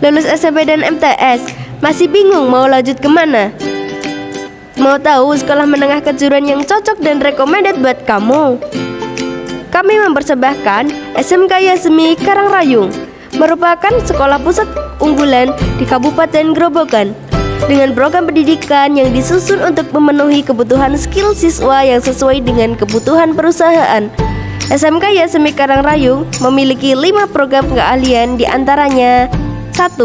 Lulus SMP dan MTS, masih bingung mau lanjut ke mana? Mau tahu sekolah menengah kejuruan yang cocok dan recommended buat kamu? Kami mempersembahkan SMK Yasmi Karangrayung merupakan sekolah pusat unggulan di Kabupaten Grobogan dengan program pendidikan yang disusun untuk memenuhi kebutuhan skill siswa yang sesuai dengan kebutuhan perusahaan. SMK Yasmi Karangrayung memiliki lima program keahlian di antaranya 1.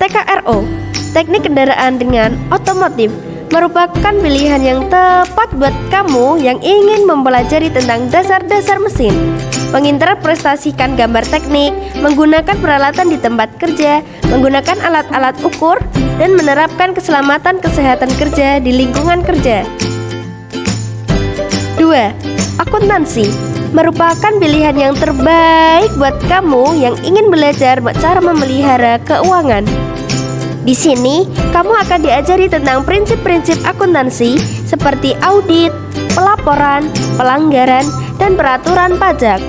TKRO Teknik kendaraan dengan otomotif merupakan pilihan yang tepat buat kamu yang ingin mempelajari tentang dasar-dasar mesin menginterpretasikan gambar teknik, menggunakan peralatan di tempat kerja, menggunakan alat-alat ukur, dan menerapkan keselamatan kesehatan kerja di lingkungan kerja. 2. Akuntansi merupakan pilihan yang terbaik buat kamu yang ingin belajar cara memelihara keuangan. Di sini, kamu akan diajari tentang prinsip-prinsip akuntansi seperti audit, pelaporan, pelanggaran, dan peraturan pajak.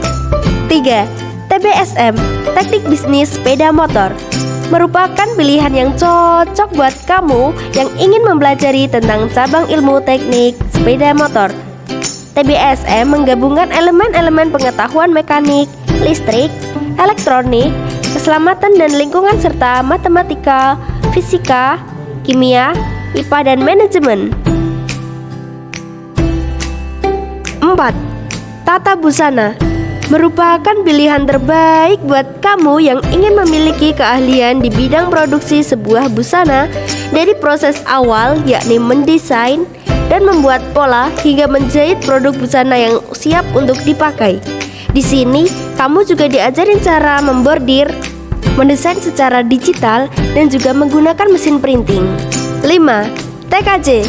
3. TBSM, Teknik Bisnis Sepeda Motor merupakan pilihan yang cocok buat kamu yang ingin mempelajari tentang cabang ilmu teknik sepeda motor. TBSM menggabungkan elemen-elemen pengetahuan mekanik, listrik, elektronik, keselamatan dan lingkungan serta matematika, fisika, kimia, IPA dan manajemen. 4. Tata busana merupakan pilihan terbaik buat kamu yang ingin memiliki keahlian di bidang produksi sebuah busana dari proses awal yakni mendesain, dan membuat pola hingga menjahit produk busana yang siap untuk dipakai. Di sini, kamu juga diajarin cara membordir, mendesain secara digital, dan juga menggunakan mesin printing. 5. TKJ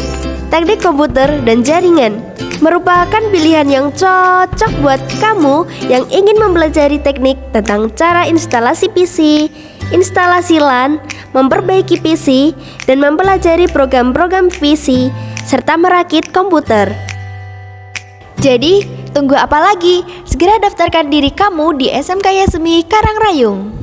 Teknik Komputer dan Jaringan merupakan pilihan yang cocok buat kamu yang ingin mempelajari teknik tentang cara instalasi PC, instalasi LAN, memperbaiki PC, dan mempelajari program-program PC serta merakit komputer. Jadi, tunggu apa lagi? Segera daftarkan diri kamu di SMK Yasmi Karangrayung.